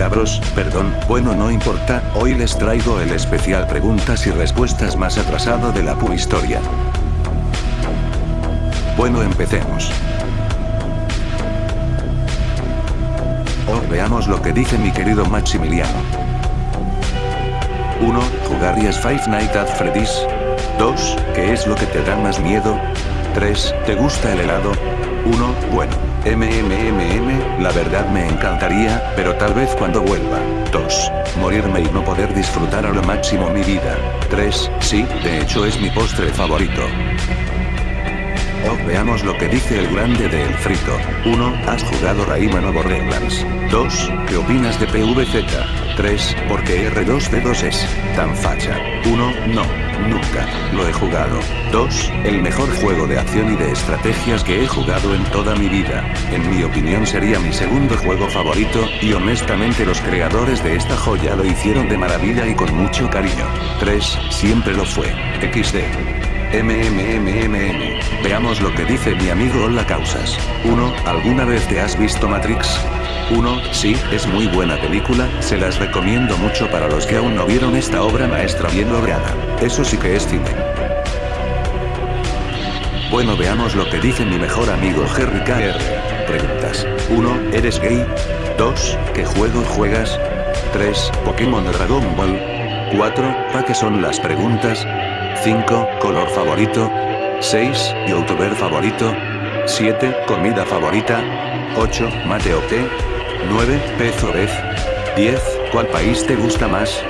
cabros, perdón, bueno no importa, hoy les traigo el especial preguntas y respuestas más atrasado de la pu historia. Bueno empecemos. Oh, veamos lo que dice mi querido Maximiliano. 1. ¿Jugarías Five Nights at Freddy's? 2. ¿Qué es lo que te da más miedo? 3. ¿Te gusta el helado? 1. Bueno. MMMM, la verdad me encantaría, pero tal vez cuando vuelva. 2. Morirme y no poder disfrutar a lo máximo mi vida. 3. Sí, de hecho es mi postre favorito. Oh, veamos lo que dice el grande de El Frito. 1. ¿Has jugado Rayman o Borderlands? 2. ¿Qué opinas de PVZ? 3. ¿Por qué R2D2 es tan facha? 1. No, nunca, lo he jugado. 2. El mejor juego de acción y de estrategias que he jugado en toda mi vida. En mi opinión sería mi segundo juego favorito, y honestamente los creadores de esta joya lo hicieron de maravilla y con mucho cariño. 3. Siempre lo fue. XD. MMMMM. Veamos lo que dice mi amigo Hola Causas. 1. ¿Alguna vez te has visto Matrix? 1. Sí, es muy buena película, se las recomiendo mucho para los que aún no vieron esta obra maestra bien lograda. Eso sí que es cine. Bueno veamos lo que dice mi mejor amigo Jerry KR. Preguntas. 1. ¿Eres gay? 2. ¿Qué juego juegas? 3. Pokémon Dragon Ball. 4. ¿Para qué son las preguntas? 5. Color favorito. 6. Youtuber favorito. 7. Comida favorita. 8. Mate o té. 9. Pez o vez. 10. ¿Cuál país te gusta más?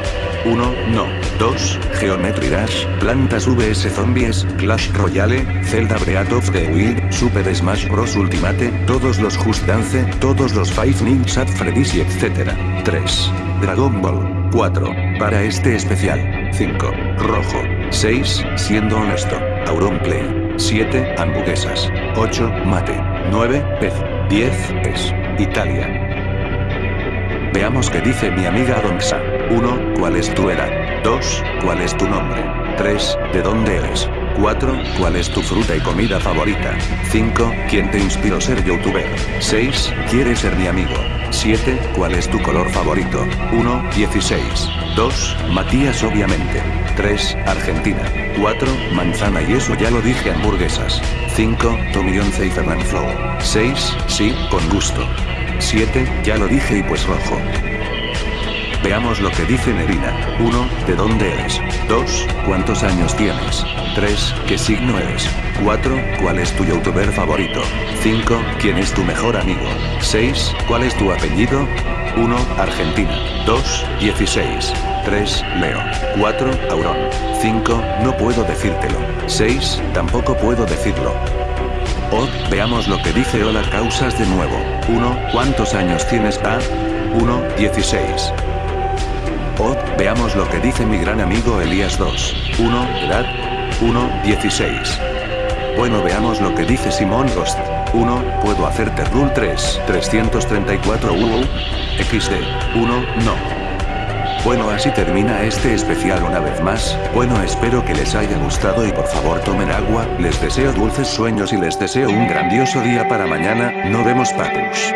1. No. 2. Geometry Dash, Plantas vs Zombies, Clash Royale, Zelda Breath of the Wild, Super Smash Bros. Ultimate, todos los Just Dance, todos los Five Nights at Freddy's y etc. 3. Dragon Ball. 4. Para este especial. 5. Rojo. 6. Siendo honesto. Auronplay. 7. Hamburguesas. 8. Mate. 9. Pez. 10. Es. Italia. Veamos qué dice mi amiga Adonsa. 1. ¿Cuál es tu edad? 2. ¿Cuál es tu nombre? 3. ¿De dónde eres? 4. ¿Cuál es tu fruta y comida favorita? 5. ¿Quién te inspiró ser youtuber? 6. ¿Quieres ser mi amigo? 7. ¿Cuál es tu color favorito? 1. 16. 2. Matías obviamente. 3. Argentina. 4. Manzana y eso ya lo dije hamburguesas. 5. Tommy 11 y Fernand Flow. 6. Sí, con gusto. 7. Ya lo dije y pues rojo. Veamos lo que dice Nerina. 1. ¿De dónde eres? 2. ¿Cuántos años tienes? 3. ¿Qué signo eres? 4. ¿Cuál es tu youtuber favorito? 5. ¿Quién es tu mejor amigo? 6. ¿Cuál es tu apellido? 1. Argentina. 2. 16. 3. Leo. 4. Auron. 5. No puedo decírtelo. 6. Tampoco puedo decirlo. Oh, veamos lo que dice Hola Causas de nuevo. 1. ¿Cuántos años tienes? A. 1. 16. Oh, veamos lo que dice mi gran amigo Elías 2. 1. Edad. 1. 16. Bueno veamos lo que dice Simón Ghost. 1. Puedo hacerte rule 3. 334 UU. XD. 1. No. Bueno así termina este especial una vez más, bueno espero que les haya gustado y por favor tomen agua, les deseo dulces sueños y les deseo un grandioso día para mañana, no vemos papus.